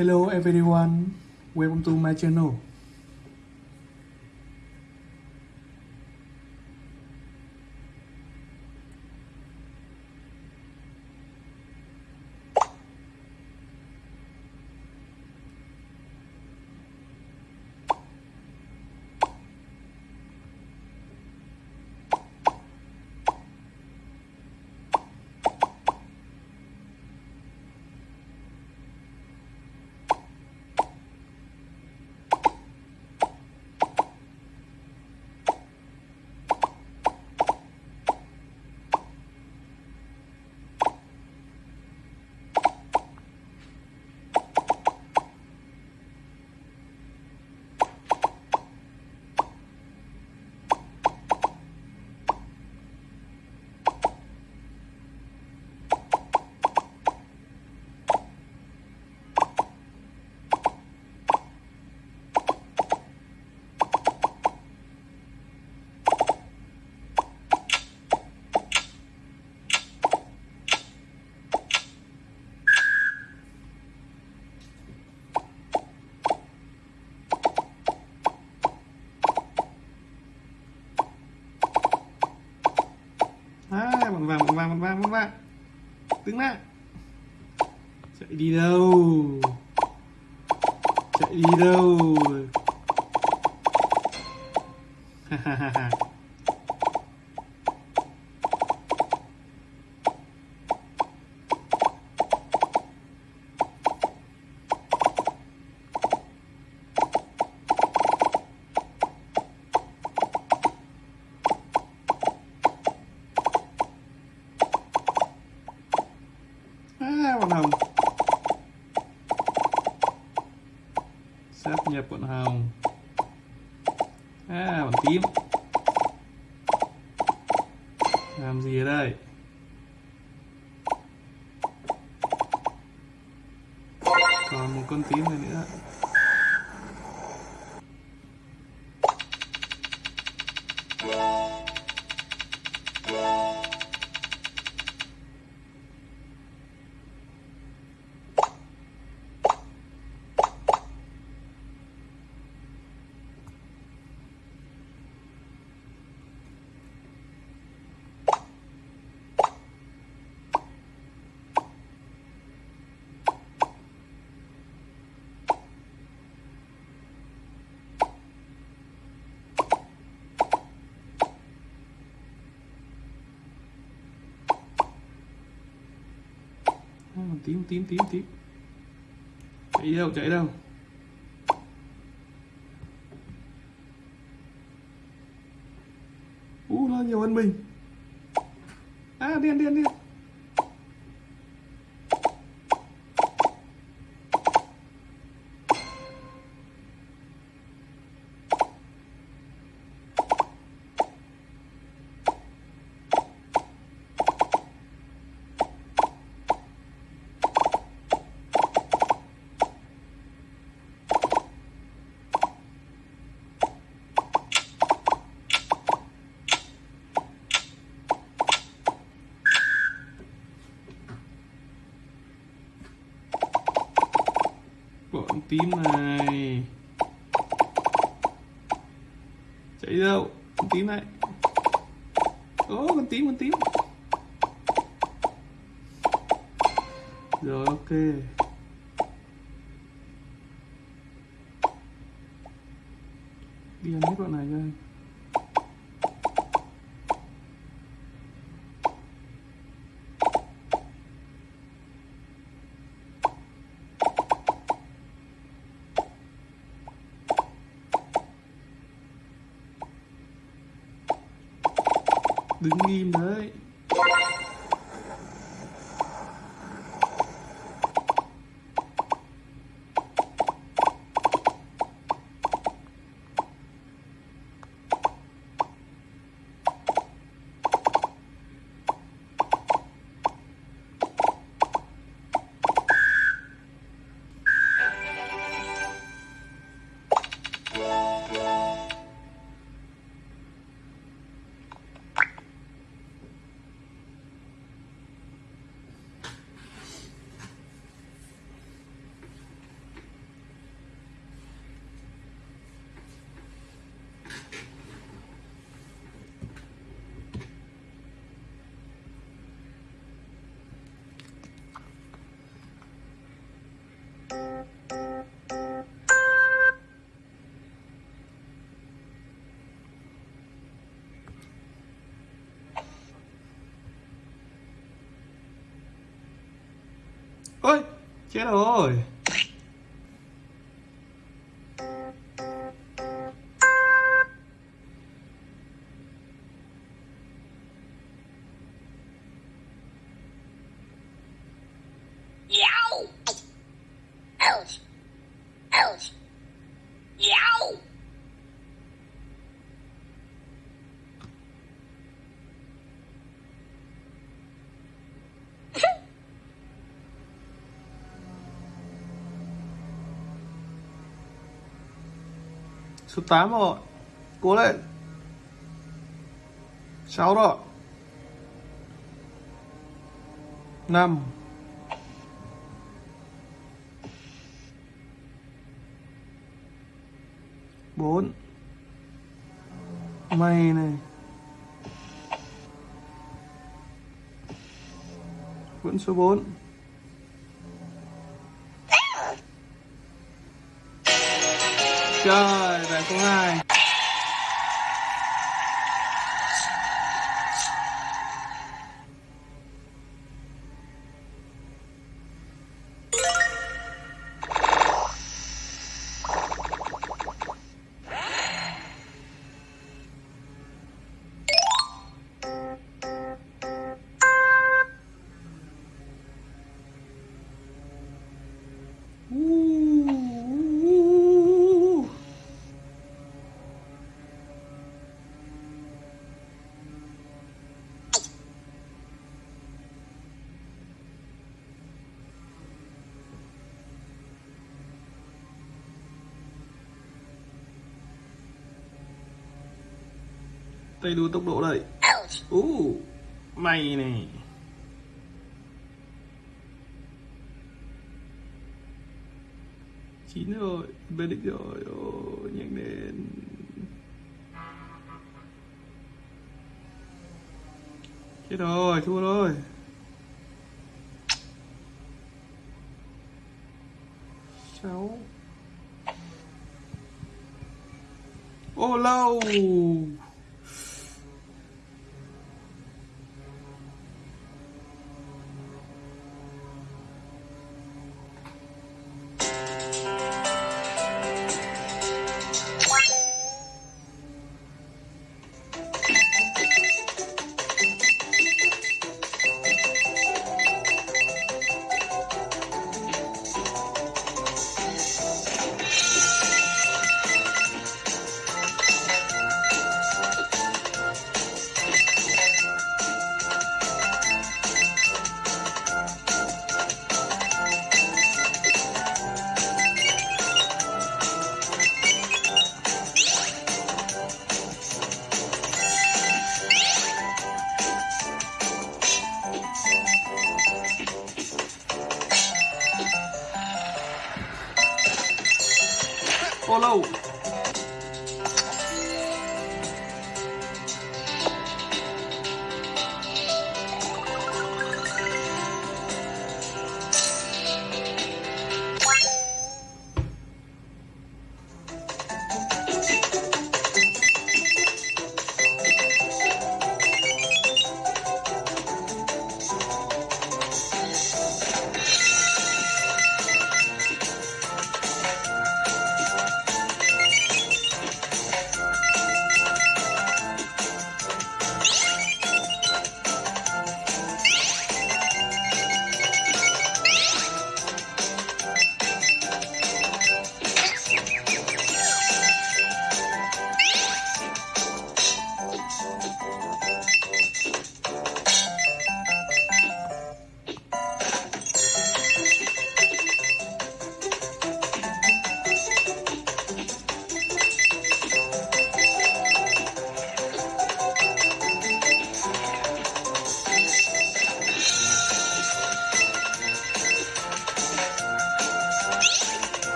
Hello everyone, welcome to my channel. À, bằng vàng, bằng vàng, bằng vàng, bằng vàng. Đứng lại. Chạy đi đâu? Chạy đi đâu? Ha ha ha ha. À, bọn hồng sắp nhập bọn hồng. À bọn tím. Làm gì ở đây? Còn một con tím này nữa. Ờ, tím tím tím tím chạy đâu chạy đâu? U nó nhiều hơn mình. À điên điên điên bọn tím này. Chạy đâu? Con tím này. Ô con tím con tím. Rồi, ok. Đi ăn hết bọn này cho đứng im đấy. Ôi chết rồi. Số 8 rồi. Cố lên. 6 rồi. 5 4 Mày này. Vẫn số 4 Trời, bạn số 2 Tay đua tốc độ đây. Ouch! Uh, mày này chín rồi về đích rồi. Ôi nhanh lên. Chết rồi thua rồi. Sáu. Ô lâu ô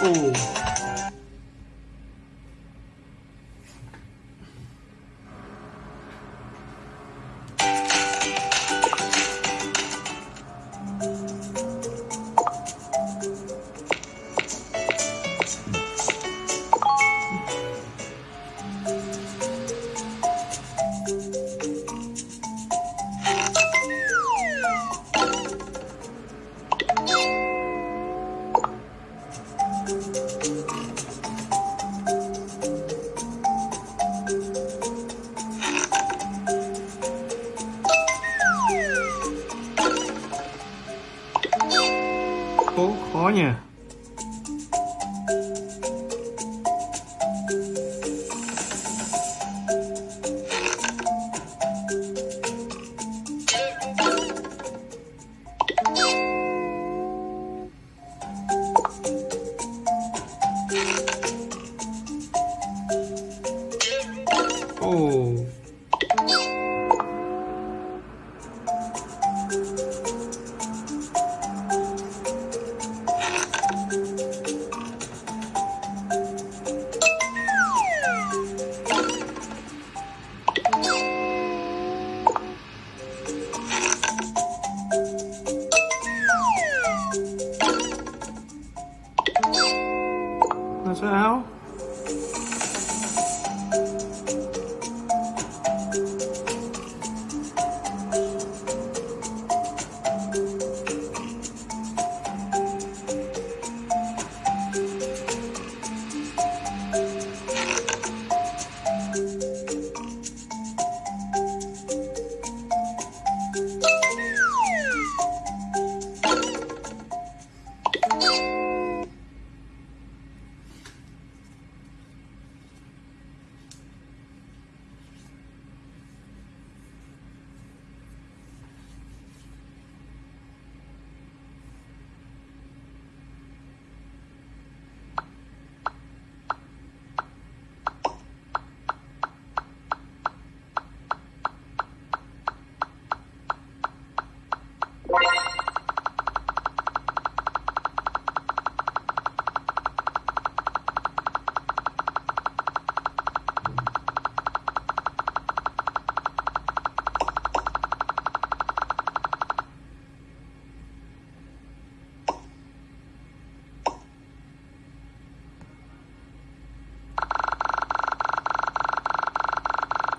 lâu pouco, olha.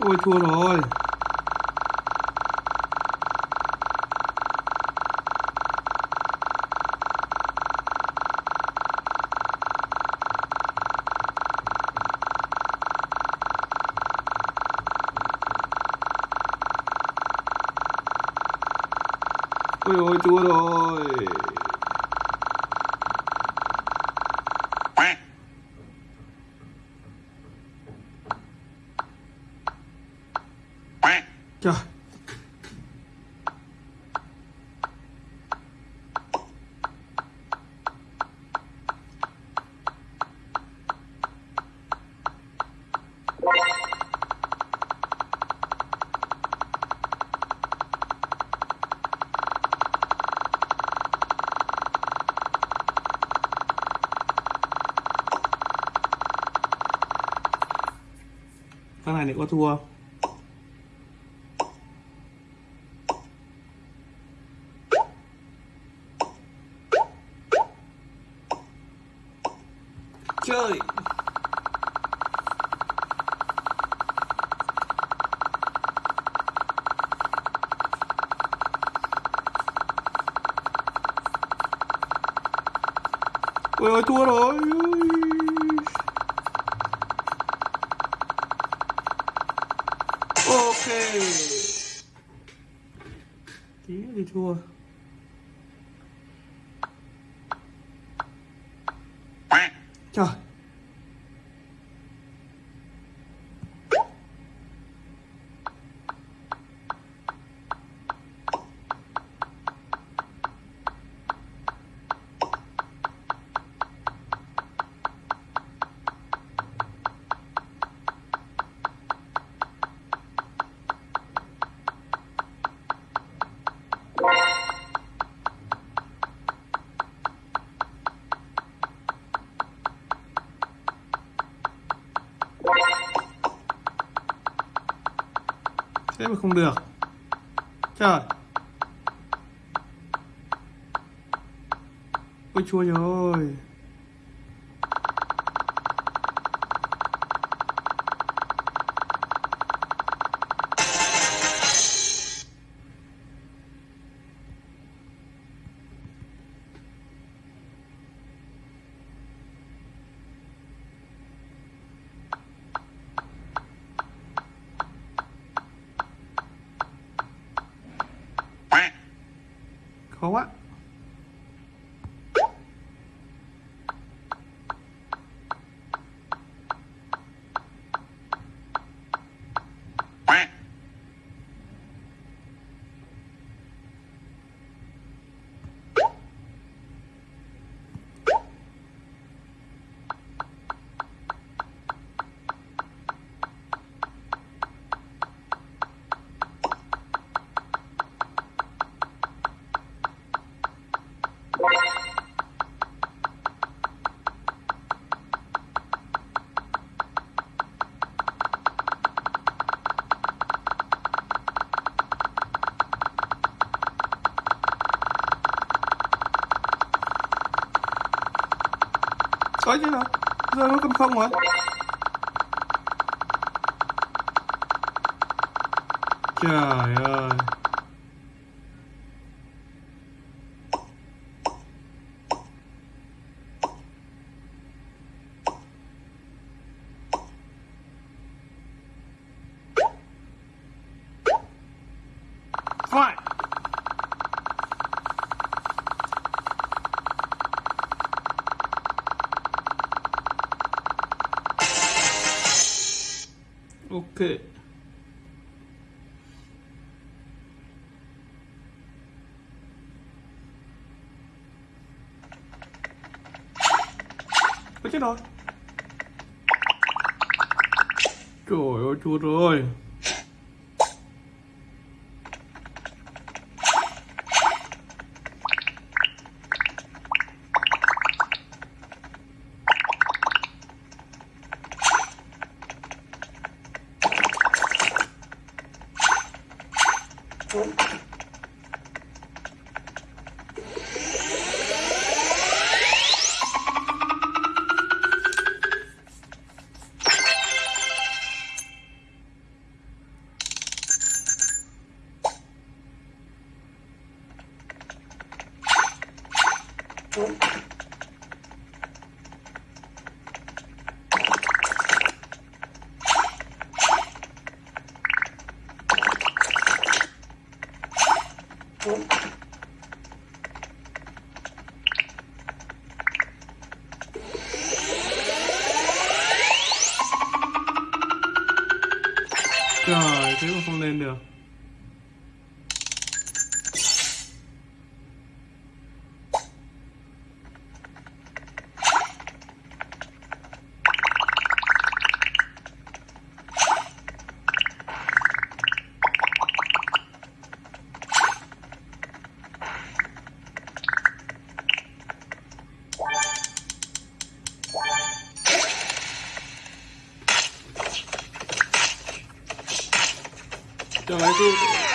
Ôi thua rồi Ôi ôi thua rồi Trời Con này thì có thua không? Ôi ơi thua rồi. Ok. Tí thì thua. Mà không được. Trời. Ôi chua rồi khó có chứ đâu. Giờ nó cầm không rồi trời ơi. Ok Ôi chết rồi Trời ơi chua rồi Trời, thế mà không lên được Trời ơi, tôi...